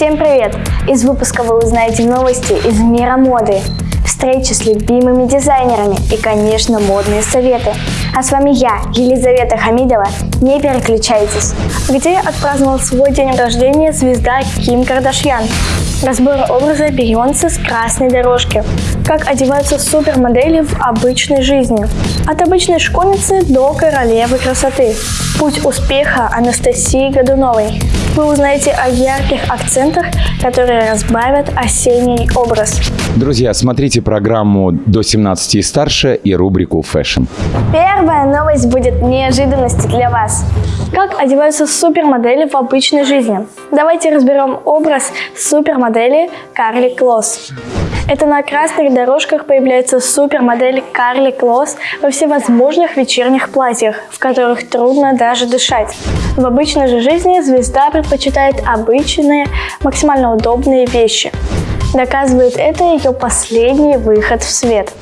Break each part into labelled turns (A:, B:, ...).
A: Всем привет! Из выпуска вы узнаете новости из мира моды, встречи с любимыми дизайнерами и, конечно, модные советы. А с вами я, Елизавета Хамидова. Не переключайтесь. Где отпраздновал свой день рождения звезда Ким Кардашьян? Разбор образа Бейонсе с красной дорожки. Как одеваются супермодели в обычной жизни. От обычной школьницы до королевы красоты. Путь успеха Анастасии Годуновой. Вы узнаете о ярких акцентах, которые разбавят осенний образ.
B: Друзья, смотрите программу «До 17 и старше» и рубрику «Fashion».
A: Первая новость будет неожиданностью для вас. Как одеваются супермодели в обычной жизни? Давайте разберем образ супермодели Карли Клосс. Это на красных дорожках появляется супермодель Карли Клосс во всевозможных вечерних платьях, в которых трудно даже дышать. В обычной же жизни звезда предпочитает обычные, максимально удобные вещи. Доказывает это ее последний выход в свет.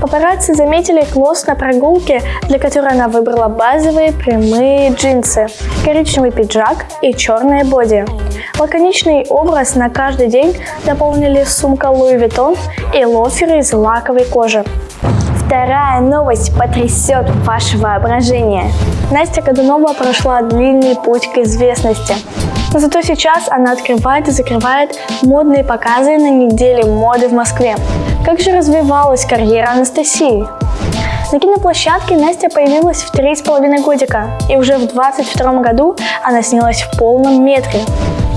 A: Папарацци заметили Клосс на прогулке, для которой она выбрала базовые прямые джинсы, коричневый пиджак и черное боди. Лаконичный образ на каждый день дополнили сумка Louis Vuitton и лоферы из лаковой кожи. Вторая новость потрясет ваше воображение. Настя Годунова прошла длинный путь к известности. Но зато сейчас она открывает и закрывает модные показы на неделе моды в Москве. Как же развивалась карьера Анастасии? На киноплощадке Настя появилась в три с половиной годика, и уже в 22 году она снялась в полном метре.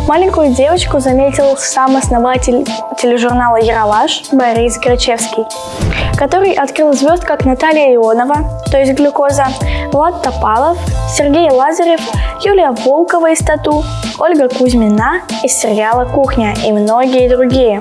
A: Маленькую девочку заметил сам основатель тележурнала «Яралаш» Борис Грачевский, который открыл звезд как Наталья Ионова, то есть глюкоза, Влад Топалов, Сергей Лазарев, Юлия Волкова из «Тату», Ольга Кузьмина из сериала «Кухня» и многие другие.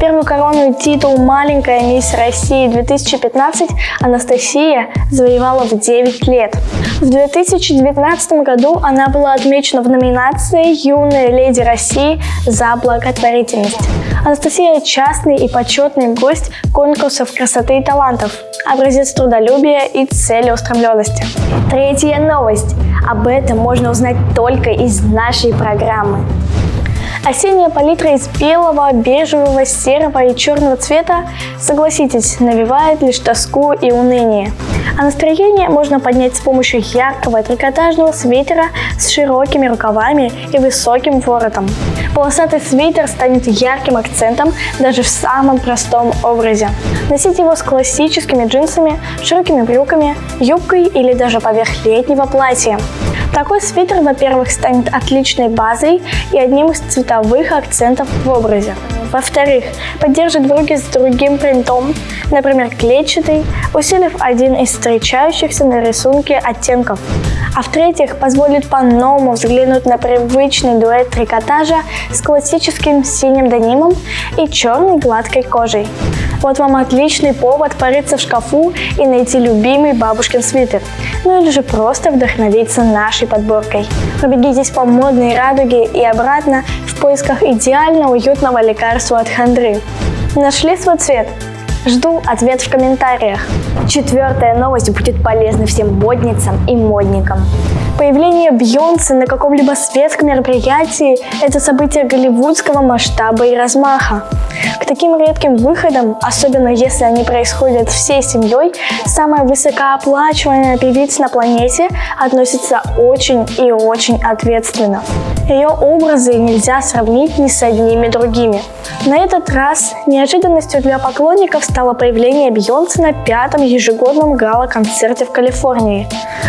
A: Первую корону титул «Маленькая мисс России 2015» Анастасия завоевала в 9 лет. В 2019 году она была отмечена в номинации «Юная леди России за благотворительность». Анастасия – частный и почетный гость конкурсов красоты и талантов, образец трудолюбия и целеустремленности. Третья новость. Об этом можно узнать только из нашей программы. Осенняя палитра из белого, бежевого, серого и черного цвета, согласитесь, навевает лишь тоску и уныние. А настроение можно поднять с помощью яркого трикотажного свитера с широкими рукавами и высоким воротом. Полосатый свитер станет ярким акцентом даже в самом простом образе. Носить его с классическими джинсами, широкими брюками, юбкой или даже поверх летнего платья. Такой свитер, во-первых, станет отличной базой и одним из цветовых акцентов в образе. Во-вторых, поддержит брюки с другим принтом, например, клетчатый, усилив один из встречающихся на рисунке оттенков. А в-третьих, позволит по-новому взглянуть на привычный дуэт трикотажа с классическим синим денимом и черной гладкой кожей. Вот вам отличный повод порыться в шкафу и найти любимый бабушкин свитер. Ну или же просто вдохновиться нашей подборкой. Пробегитесь по модной радуге и обратно в поисках идеально уютного лекарства от хандры. Нашли свой цвет? Жду ответ в комментариях. Четвертая новость будет полезна всем модницам и модникам. Появление Бьонсе на каком-либо светском мероприятии – это событие голливудского масштаба и размаха. Таким редким выходам, особенно если они происходят всей семьей, самая высокооплачиваемая певица на планете относится очень и очень ответственно. Ее образы нельзя сравнить ни с одними другими. На этот раз неожиданностью для поклонников стало появление Бейонсе на пятом ежегодном гала-концерте в Калифорнии.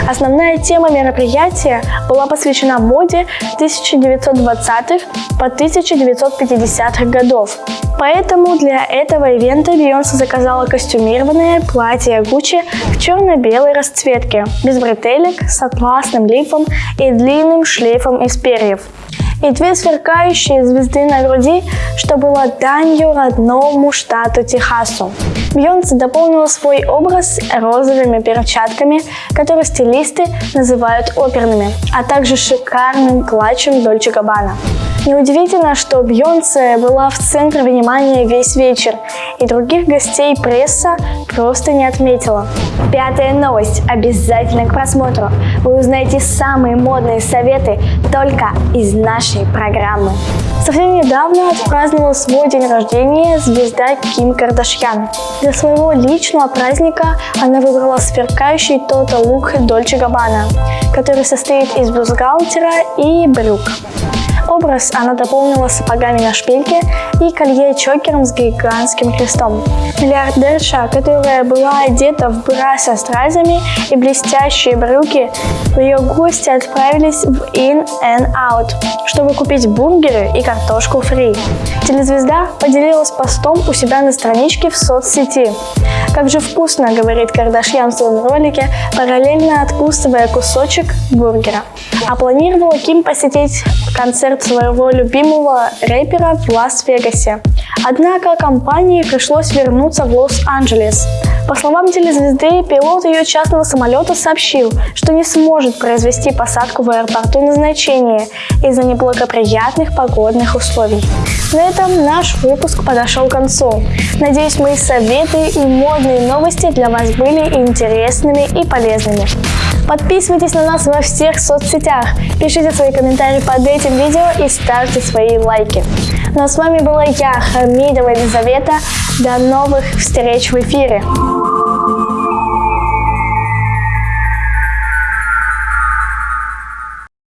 A: Основная тема мероприятия была посвящена моде 1920-х по 1950-х годов. Поэтому для этого ивента Бейонсе заказала костюмированное платье Гуччи в черно-белой расцветке, без бретелек, с атласным лифом и длинным шлейфом из перьев и две сверкающие звезды на груди, что было данью родному штату Техасу. Бьонсе дополнила свой образ розовыми перчатками, которые стилисты называют оперными, а также шикарным клатчем Дольче Габбана. Неудивительно, что Бьонсе была в центре внимания весь вечер, и других гостей пресса просто не отметила. Пятая новость. Обязательно к просмотру. Вы узнаете самые модные советы только из нашей программы. Совсем недавно отпраздновала свой день рождения звезда Ким Кардашьян. Для своего личного праздника она выбрала сверкающий Total лук Дольче Габбана, который состоит из бюстгальтера и брюк. Образ она дополнила сапогами на шпильке и колье-чокером с гигантским крестом. Миллиардерша, которая была одета в бра со стразами и блестящие брюки, ее гости отправились в In and Out, чтобы купить бургеры и картошку фри. Телезвезда поделилась постом у себя на страничке в соцсети. Как же вкусно, говорит Кардашьян в своем ролике, параллельно откусывая кусочек бургера. А планировала Ким посетить концерт своего любимого рэпера в Лас-Вегасе. Однако компании пришлось вернуться в Лос-Анджелес. По словам телезвезды, пилот ее частного самолета сообщил, что не сможет произвести посадку в аэропорту назначения из-за неблагоприятных погодных условий. На этом наш выпуск подошел к концу. Надеюсь, мои советы и модные новости для вас были интересными и полезными. Подписывайтесь на нас во всех соцсетях, пишите свои комментарии под этим видео и ставьте свои лайки. Ну а с вами была я, Хамидова Елизавета. До новых встреч в эфире!